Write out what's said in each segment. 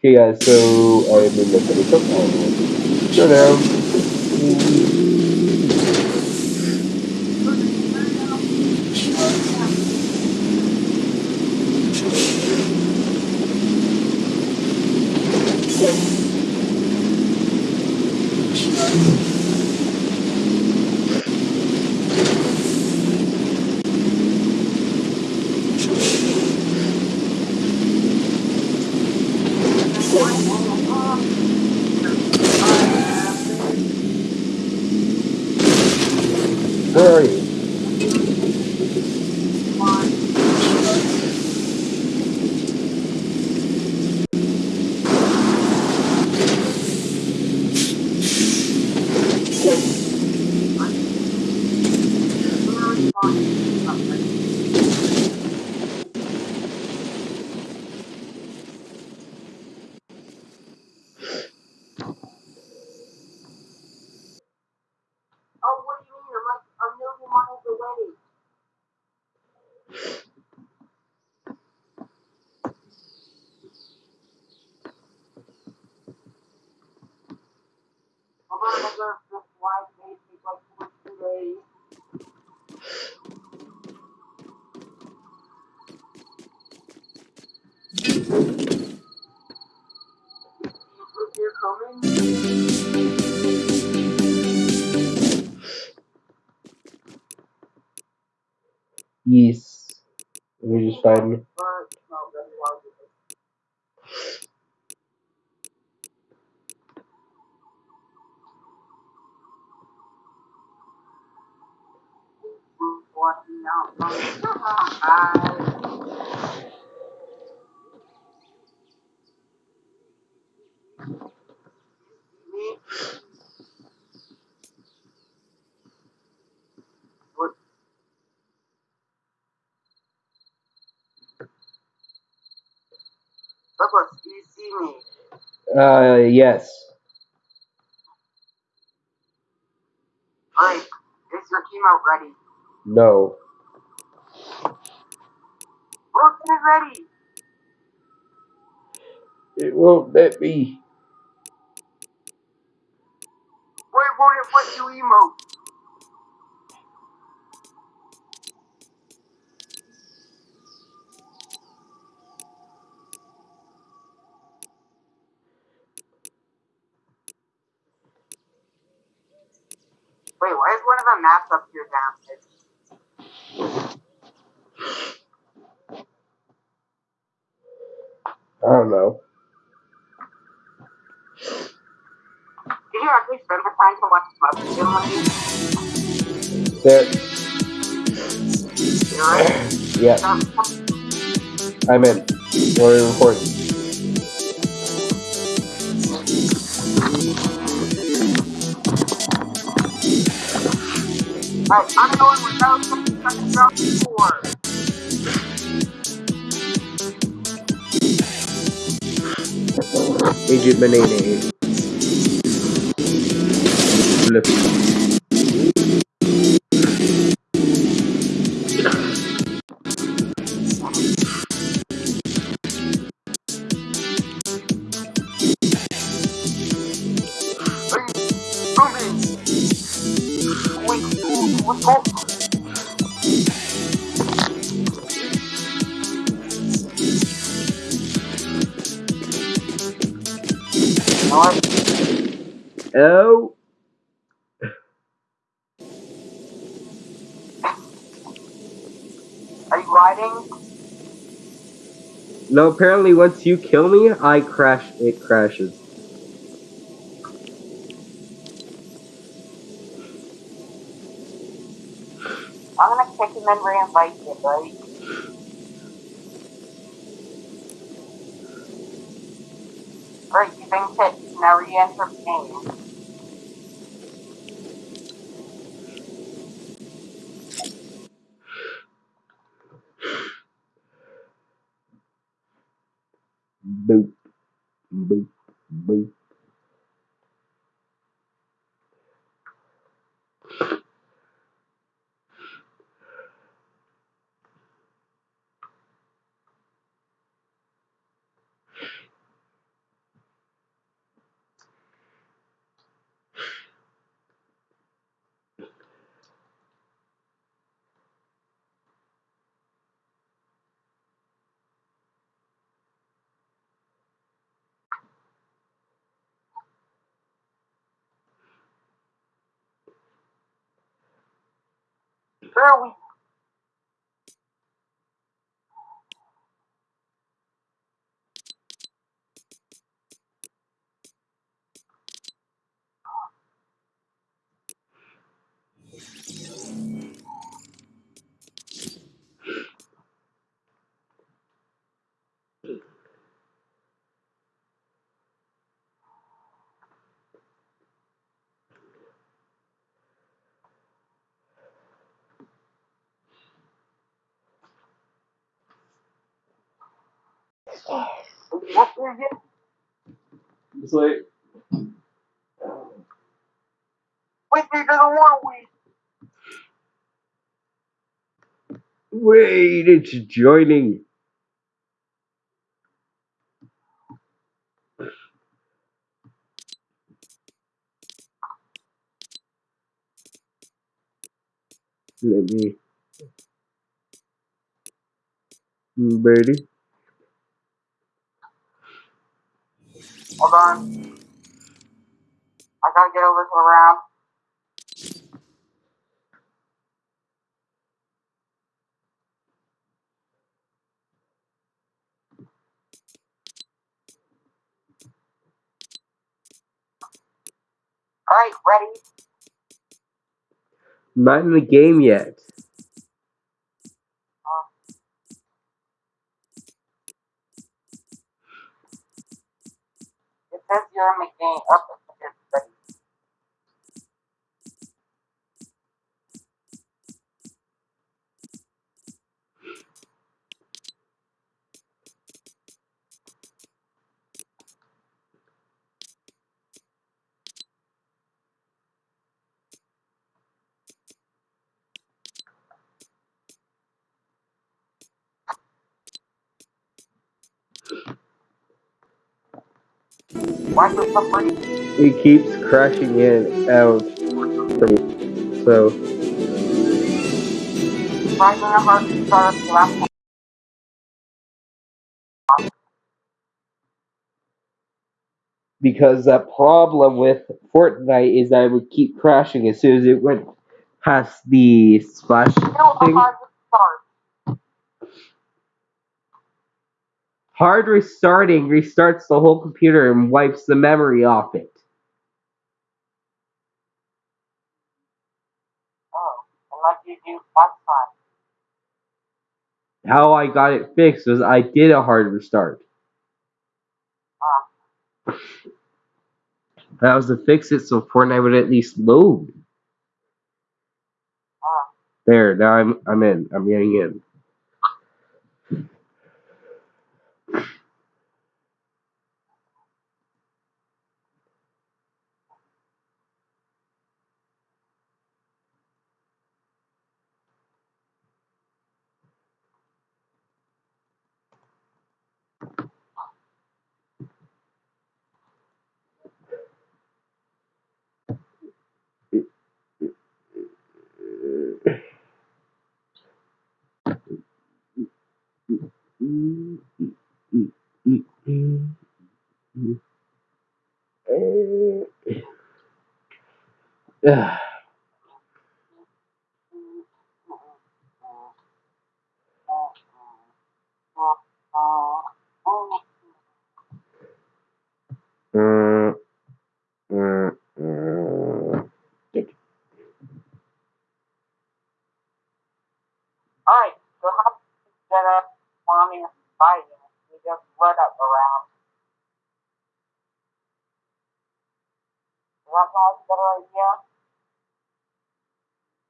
Okay, guys, so I'm in the finish up. Go down. Where are you? Oh, what do you mean? I'm like a million miles away. I'm gonna go this live may take like two or three days. You think you're coming? Yes. Me just find. Now? Me? What? Douglas, do you see me? Uh, yes. Alright, is your team out ready? No. We're getting ready! It won't let me. Wait, won't it let you emote? One of maps up here down? I don't know. Did you actually spend the time to watch Mother's Day Monday? There. You're right. Yes, Um, I'm in. We're recording. I'm going without the second round four. Agent Banana. Flip. No, apparently once you kill me, I crash. It crashes. I'm gonna kick him and re-invite you, right? Great, you think that now re-enter game. Boop. Boop. Boop. We. What is it? It's like, Wait, we don't want we. wait, it's joining. Let me. Ready? Hold on. I gotta get over to the round. Alright, ready? Not in the game yet. It Why for some reason? It keeps crashing in out. for me. So, Finding a hard start the last one. because that problem with Fortnite is that it would keep crashing as soon as it went past the splash a thing. hard start. Hard restarting restarts the whole computer and wipes the memory off it. Oh, unless you do last time. How I got it fixed was I did a hard restart. Ah, That was to fix it so Fortnite would at least load. ah. There, now I'm I'm in. I'm getting in. Ugh. Mm, mm, mm. Alright, so how instead of farming and fighting, we just let up around. Does that sound like a better idea?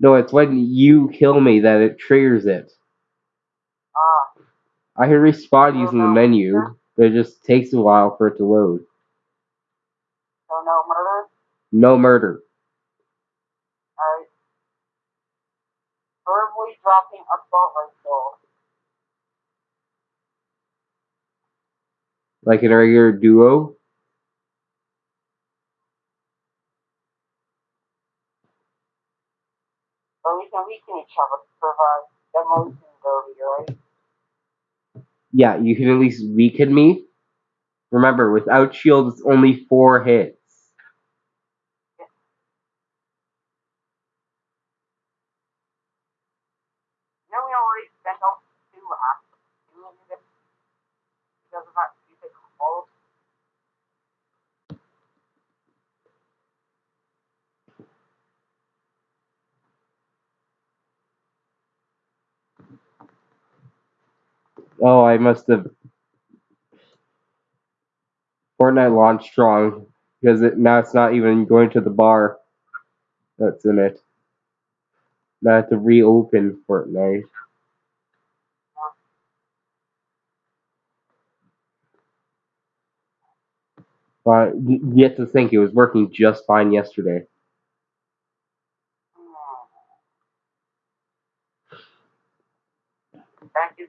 No, it's when you kill me that it triggers it. Ah, I can respawn using the menu, but it just takes a while for it to load. so no murder? No murder. Like in a regular duo. So we can weaken each other to provide demolition derby, right? Yeah, you can at least weaken me. Remember, without shield, it's only four hits. Oh, I must have. Fortnite launched strong because it now it's not even going to the bar that's in it. Now I have to reopen Fortnite. But y- you have to think it was working just fine yesterday.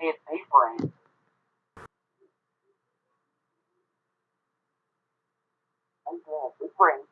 Me a safe brain. Okay, safe brain.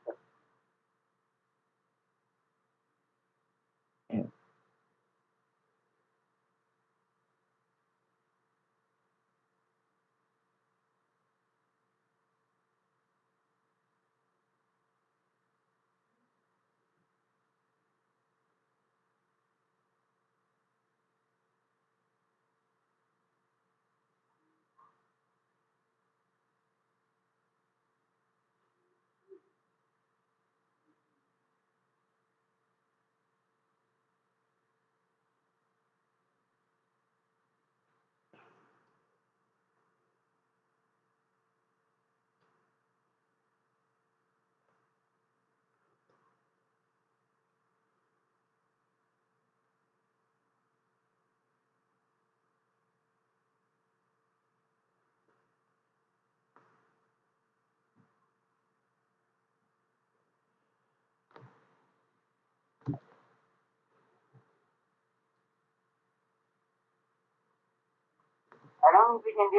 I don't think we can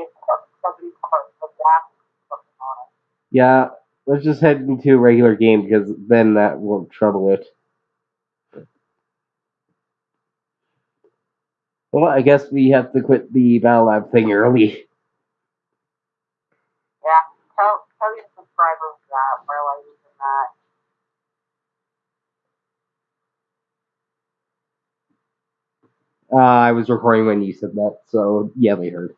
it. Yeah, let's just head into a regular game because then that won't trouble it. Well, I guess we have to quit the Battle Lab thing early. Yeah, tell tell your subscribers that while I using that. Uh, I was recording when you said that, so yeah, they heard.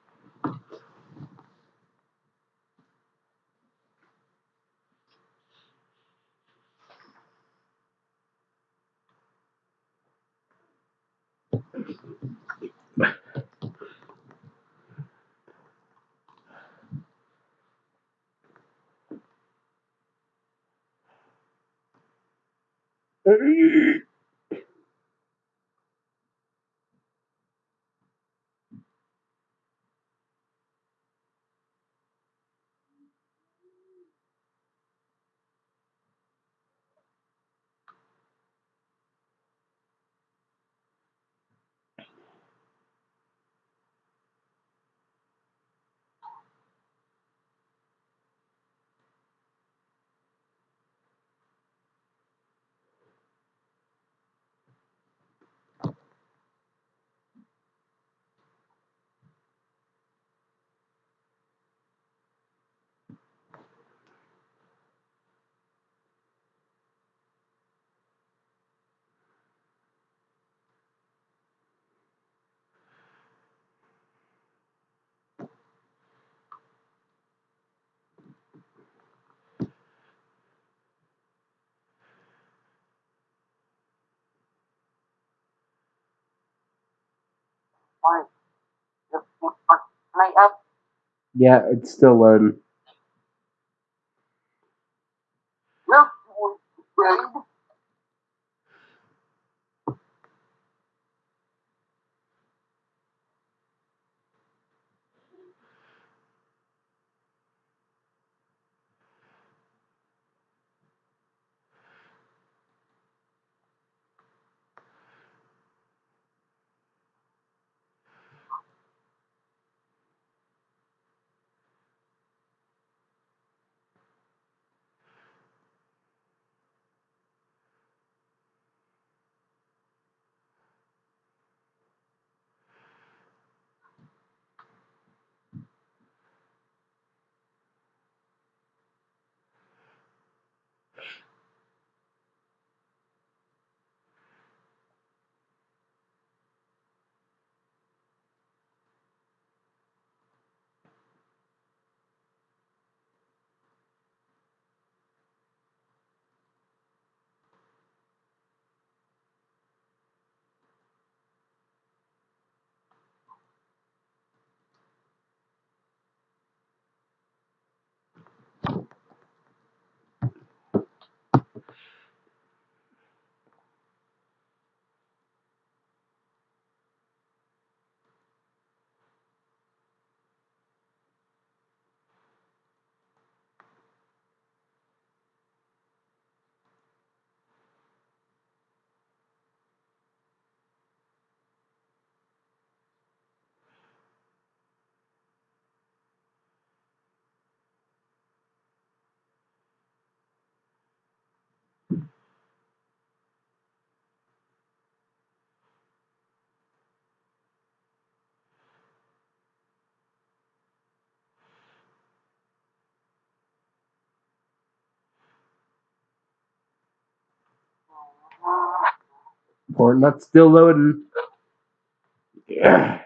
Yeah, it's still loading. Fortnite's still loading. Yeah.